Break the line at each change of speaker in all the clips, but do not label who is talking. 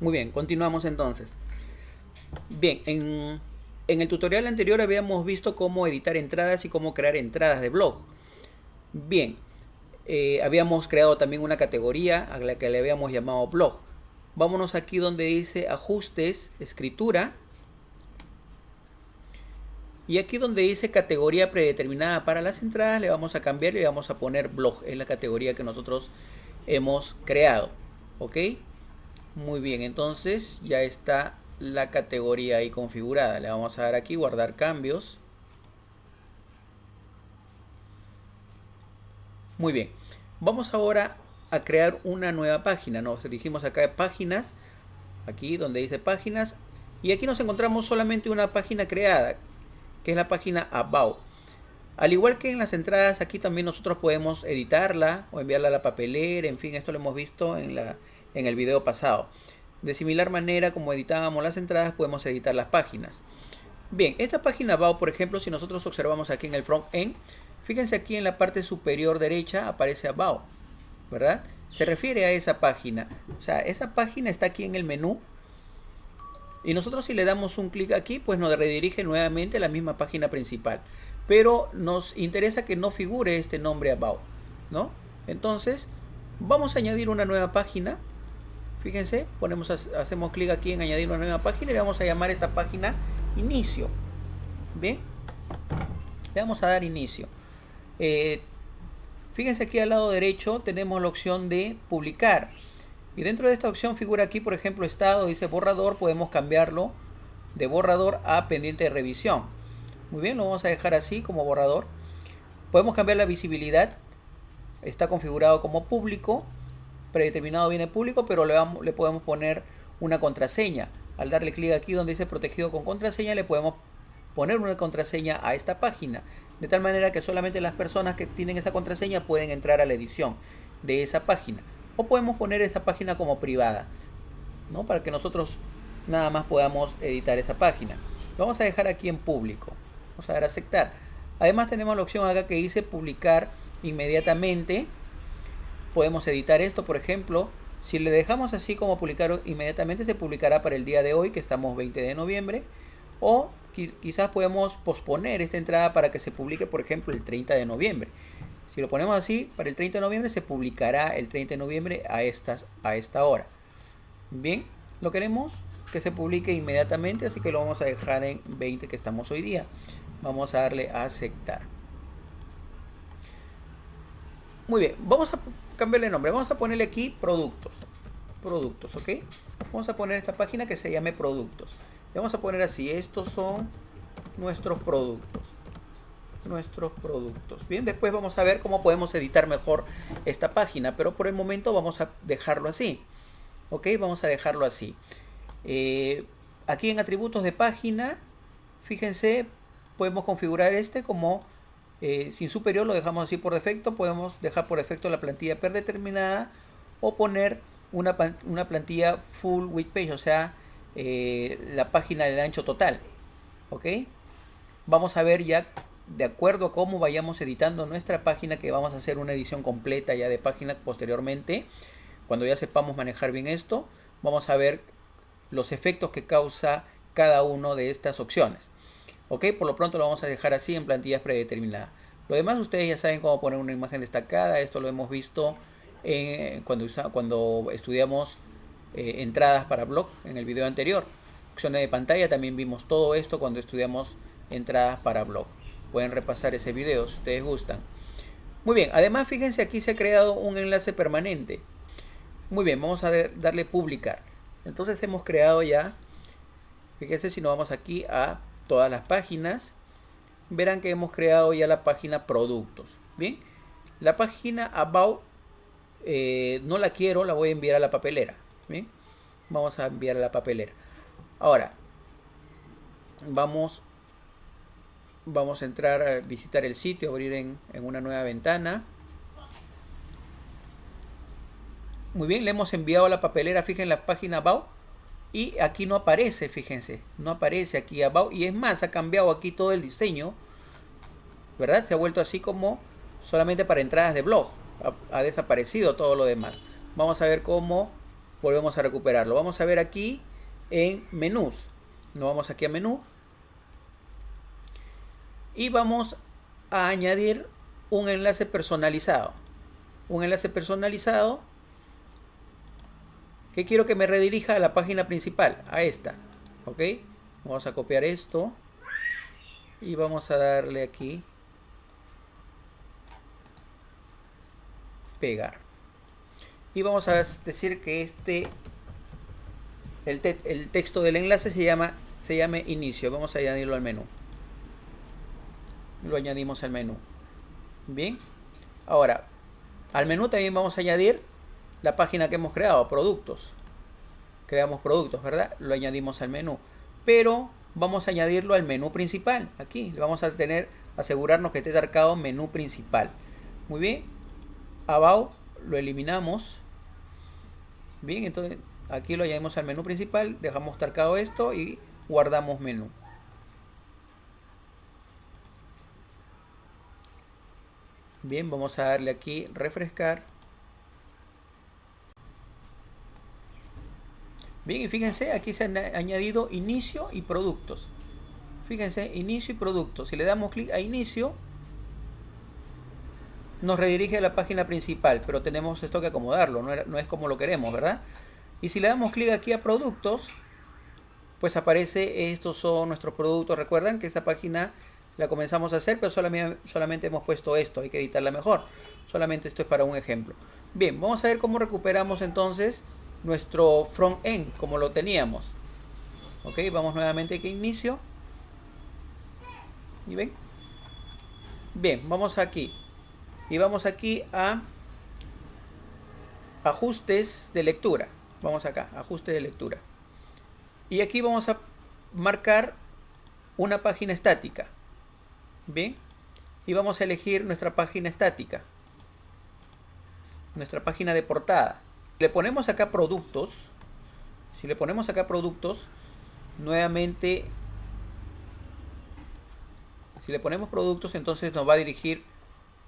Muy bien, continuamos entonces. Bien, en, el tutorial anterior habíamos visto cómo editar entradas y cómo crear entradas de blog. Bien, eh, habíamos creado también una categoría a la que le habíamos llamado blog. Vámonos aquí donde dice ajustes, escritura. Y aquí donde dice categoría predeterminada para las entradas, le vamos a cambiar y le vamos a poner blog. Es la categoría que nosotros hemos creado. ¿Ok? Muy bien, entonces ya está la categoría ahí configurada. Le vamos a dar aquí guardar cambios. Muy bien, vamos ahora a crear una nueva página. Nos dirigimos acá a páginas, aquí donde dice páginas, y aquí nos encontramos solamente una página creada, que es la página About. Al igual que en las entradas, aquí también nosotros podemos editarla o enviarla a la papelera, en fin, esto lo hemos visto en, la, en el video pasado. De similar manera como editábamos las entradas, podemos editar las páginas. Bien, esta página About, por ejemplo, si nosotros observamos aquí en el front end, fíjense aquí en la parte superior derecha aparece About, ¿verdad? Se refiere a esa página. O sea, esa página está aquí en el menú. Y nosotros si le damos un clic aquí, pues nos redirige nuevamente a la misma página principal pero nos interesa que no figure este nombre about, ¿no? Entonces, vamos a añadir una nueva página. Fíjense, ponemos, hacemos clic aquí en añadir una nueva página y le vamos a llamar esta página inicio. ¿Bien? Le vamos a dar inicio. Eh, fíjense aquí al lado derecho tenemos la opción de publicar. Y dentro de esta opción figura aquí, por ejemplo, estado, dice borrador, podemos cambiarlo de borrador a pendiente de revisión. Muy bien, lo vamos a dejar así como borrador. Podemos cambiar la visibilidad. Está configurado como público. Predeterminado viene público, pero le, vamos, le podemos poner una contraseña. Al darle clic aquí donde dice protegido con contraseña, le podemos poner una contraseña a esta página. De tal manera que solamente las personas que tienen esa contraseña pueden entrar a la edición de esa página. O podemos poner esa página como privada. ¿no? Para que nosotros nada más podamos editar esa página. Vamos a dejar aquí en público. Vamos a dar a aceptar. Además tenemos la opción acá que dice publicar inmediatamente. Podemos editar esto, por ejemplo. Si le dejamos así como publicar inmediatamente, se publicará para el día de hoy, que estamos 20 de noviembre. O quizás podemos posponer esta entrada para que se publique, por ejemplo, el 30 de noviembre. Si lo ponemos así, para el 30 de noviembre se publicará el 30 de noviembre a, estas, a esta hora. Bien, lo queremos que se publique inmediatamente, así que lo vamos a dejar en 20 que estamos hoy día vamos a darle a aceptar muy bien vamos a cambiarle nombre. Vamos a ponerle aquí productos. Productos ok vamos a poner esta página que se llame productos. Vamos a poner así estos son nuestros productos. Nuestros productos. Bien después vamos a ver cómo podemos editar mejor esta página pero por el momento vamos a dejarlo así. Ok vamos a dejarlo así. Eh, aquí en atributos de página fíjense podemos configurar este como eh, sin superior, lo dejamos así por defecto, podemos dejar por defecto la plantilla predeterminada o poner una, una plantilla full width page, o sea, eh, la página del ancho total. ¿Ok? Vamos a ver ya, de acuerdo a cómo vayamos editando nuestra página, que vamos a hacer una edición completa ya de página posteriormente. Cuando ya sepamos manejar bien esto, vamos a ver los efectos que causa cada una de estas opciones. Ok, por lo pronto lo vamos a dejar así en plantillas predeterminadas. Lo demás ustedes ya saben cómo poner una imagen destacada. Esto lo hemos visto cuando, cuando estudiamos eh, entradas para blogs en el video anterior. Opciones de pantalla también vimos todo esto cuando estudiamos entradas para blog. Pueden repasar ese video si ustedes gustan. Muy bien, además fíjense aquí se ha creado un enlace permanente. Muy bien, vamos a darle publicar. Entonces hemos creado ya, fíjense si nos vamos aquí a todas las páginas, verán que hemos creado ya la página productos. Bien, la página about eh, no la quiero, la voy a enviar a la papelera. Bien, vamos a enviar a la papelera. Ahora, vamos, vamos a entrar a visitar el sitio, abrir en, en una nueva ventana. Muy bien, le hemos enviado a la papelera, fíjense la página about y aquí no aparece, fíjense, no aparece aquí abajo. Y es más, ha cambiado aquí todo el diseño, ¿verdad? Se ha vuelto así como solamente para entradas de blog. Ha, desaparecido todo lo demás. Vamos a ver cómo volvemos a recuperarlo. Vamos a ver aquí en menús. Nos vamos aquí a menú. Y vamos a añadir un enlace personalizado. Un enlace personalizado quiero que me redirija a la página principal, a esta. ¿Ok? Vamos a copiar esto. Y vamos a darle aquí. Pegar. Y vamos a decir que este el, el, texto del enlace se llama se llame inicio. Vamos a añadirlo al menú. Lo añadimos al menú. Bien. Ahora, al menú también vamos a añadir la página que hemos creado, productos. Creamos productos, ¿verdad? Lo añadimos al menú. Pero vamos a añadirlo al menú principal. Aquí le vamos a tener, asegurarnos que esté marcado menú principal. Muy bien. About lo eliminamos. Bien, entonces aquí lo añadimos al menú principal. Dejamos marcado esto y guardamos menú. Bien, vamos a darle aquí refrescar. Bien, y fíjense, aquí se han añadido inicio y productos. Fíjense, inicio y productos. Si le damos clic a inicio, nos redirige a la página principal, pero tenemos esto que acomodarlo, no, es como lo queremos, ¿verdad? Y si le damos clic aquí a productos, pues aparece, estos son nuestros productos. Recuerdan que esa página la comenzamos a hacer, pero solamente, solamente hemos puesto esto, hay que editarla mejor. Solamente esto es para un ejemplo. Bien, vamos a ver cómo recuperamos entonces nuestro front end como lo teníamos. Ok, vamos nuevamente aquí a inicio. ¿Y ven? Bien, vamos aquí. Y vamos aquí a ajustes de lectura. Vamos acá, ajuste de lectura. Y aquí vamos a marcar una página estática. Bien. Y vamos a elegir nuestra página estática. Nuestra página de portada le ponemos acá productos, si le ponemos acá productos, nuevamente, si le ponemos productos, entonces nos va a dirigir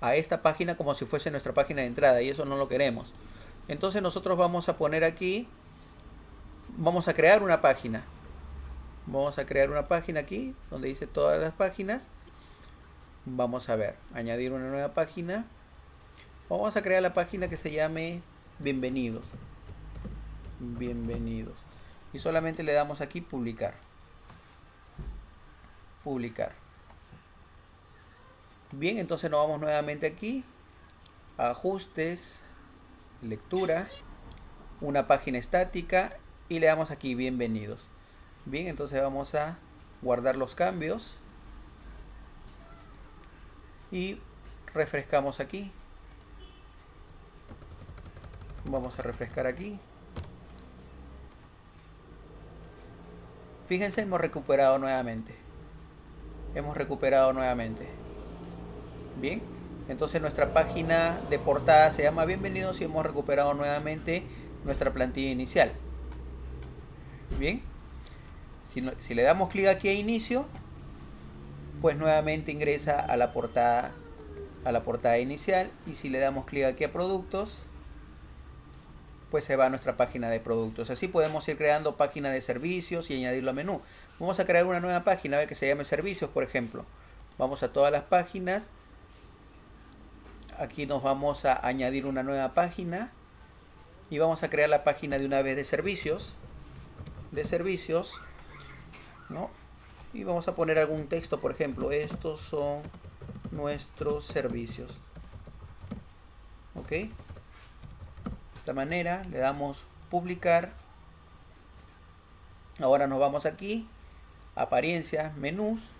a esta página como si fuese nuestra página de entrada y eso no lo queremos. Entonces nosotros vamos a poner aquí, vamos a crear una página. Vamos a crear una página aquí donde dice todas las páginas. Vamos a ver, añadir una nueva página. Vamos a crear la página que se llame bienvenidos. Bienvenidos. Y solamente le damos aquí publicar. Publicar. Bien entonces nos vamos nuevamente aquí. Ajustes. Lectura. Una página estática. Y le damos aquí bienvenidos. Bien entonces vamos a guardar los cambios. Y refrescamos aquí Vamos a refrescar aquí. Fíjense, hemos recuperado nuevamente. Hemos recuperado nuevamente. Bien. Entonces nuestra página de portada se llama Bienvenidos y hemos recuperado nuevamente nuestra plantilla inicial. Bien. Si, si le damos clic aquí a inicio, pues nuevamente ingresa a la portada a la portada inicial y si le damos clic aquí a productos pues se va a nuestra página de productos. Así podemos ir creando página de servicios y añadirlo a menú. Vamos a crear una nueva página que se llame servicios, por ejemplo. Vamos a todas las páginas. Aquí nos vamos a añadir una nueva página. Y vamos a crear la página de una vez de servicios. De servicios. ¿no? Y vamos a poner algún texto, por ejemplo. Estos son nuestros servicios. ¿Ok? Manera, le damos publicar. Ahora nos vamos aquí, apariencias, menús.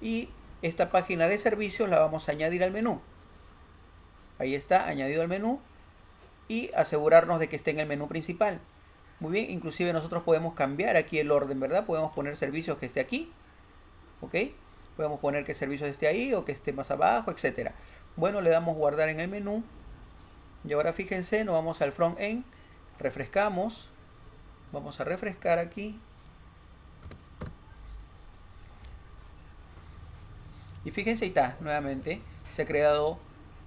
Y esta página de servicios la vamos a añadir al menú. Ahí está, añadido al menú. Y asegurarnos de que esté en el menú principal. Muy bien, inclusive nosotros podemos cambiar aquí el orden, ¿verdad? Podemos poner servicios que esté aquí. ¿Ok? Podemos poner que servicios esté ahí o que esté más abajo, etcétera. Bueno, le damos guardar en el menú. Y ahora fíjense, nos vamos al front end, refrescamos, vamos a refrescar aquí. Y fíjense, ahí está, nuevamente, se ha creado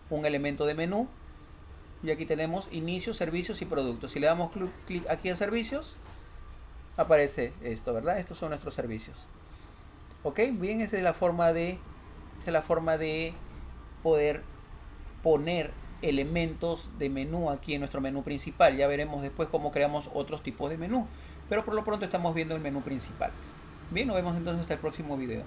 un elemento de menú Y aquí tenemos inicio, servicios y productos. Si le damos clic aquí a servicios, aparece esto, ¿verdad? Estos son nuestros servicios. Ok, bien, esa es la forma de, esa es la forma de poder poner elementos de menú aquí en nuestro menú principal. Ya veremos después cómo creamos otros tipos de menú. Pero por lo pronto estamos viendo el menú principal. Bien, nos vemos entonces hasta el próximo video.